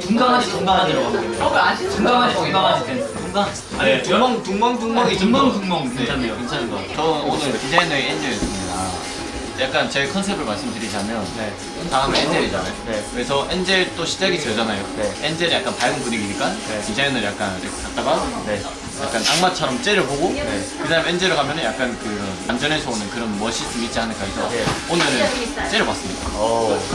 중강아지 중강아지라고 합니다. 중강아지 중강아지 댄스. 중강아지. 네, 둥멍 둥멍 둥멍이 둥멍 네, 괜찮네요. 괜찮은 것 같아요. 저는 오늘 디자이너의 엔젤이었습니다. 약간 제 컨셉을 말씀드리자면 네. 다음에 엔젤이잖아요. 네. 그래서 엔젤 또 시작이 저잖아요. 네. 엔젤이 약간 밝은 분위기니까 네. 디자이너를 약간 이렇게 갔다가 네. 약간 악마처럼 째려보고 네. 그 다음에 엔젤을 가면 은 약간 그런 안전에서 오는 그런 멋있음이 있지 않을까 해서 네. 오늘은 째려봤습니다.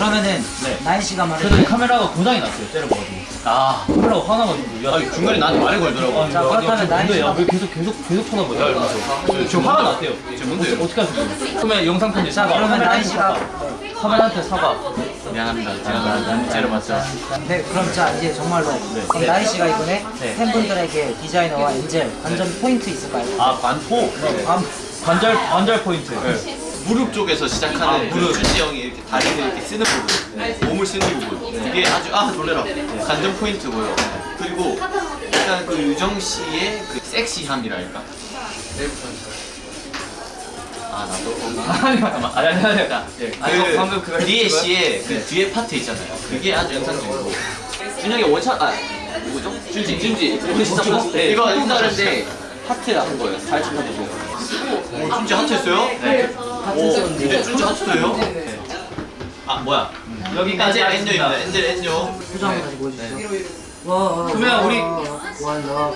어. 그러면은 네. 나인 씨가 말해. 그래도 카메라가 고장이 났어요. 때려봐가지고. 아, 카메라가 화나가지고. 야, 아 중간에 나한테 말을 걸더라고. 자, 그렇다면 나인 근데 야, 씨가- 왜 계속 계속 계속 쳐다보냐 이러면서. 지금 화가 났대요. 지금 뭔데요? 어떻게 하세요? 그러면 영상 편지 사과. 그러면 나인 씨가 카메라한테 사과. 미안합니다. 제가 째려봤죠. 네, 그럼 자 이제 정말로 그럼 네. 나인 씨가 이번에 네. 팬분들에게 디자이너와 엔젤 관전 포인트 있을까요? 아 관포. 네. 관- 관전 관전 포인트. 네. 무릎 쪽에서 시작하는 아, 그 무릎. 준지 형이 이렇게 다리를 이렇게 쓰는 부분, 몸을 쓰는 부분, 이게 아주 아 놀래라 관전 포인트고요. 그리고 약간 그 유정 씨의 그 섹시함이랄까. 아 나도. 아니 잠깐만. 아니 아니 아니. 자, 예. 그 방금 그거 리에 씨의 그 뒤에 파트 있잖아요. 그게 아주 인상적이고. 준영이 원샷 아 누구죠? 준지 준지. 우리 진짜 네, 이거 인사하는데 하트 한 거예요. 잘 찾아보고. 오 준지 하트 했어요? 네. 오, 네. 근데 주셨어요? 네, 네. 아, 뭐야. 음. 여기까지 엔뇨입니다. 엔젤 엔뇨. 표정 한번 다시 보여주시죠. 와, 와, 그러면 우리 와, 나, 와.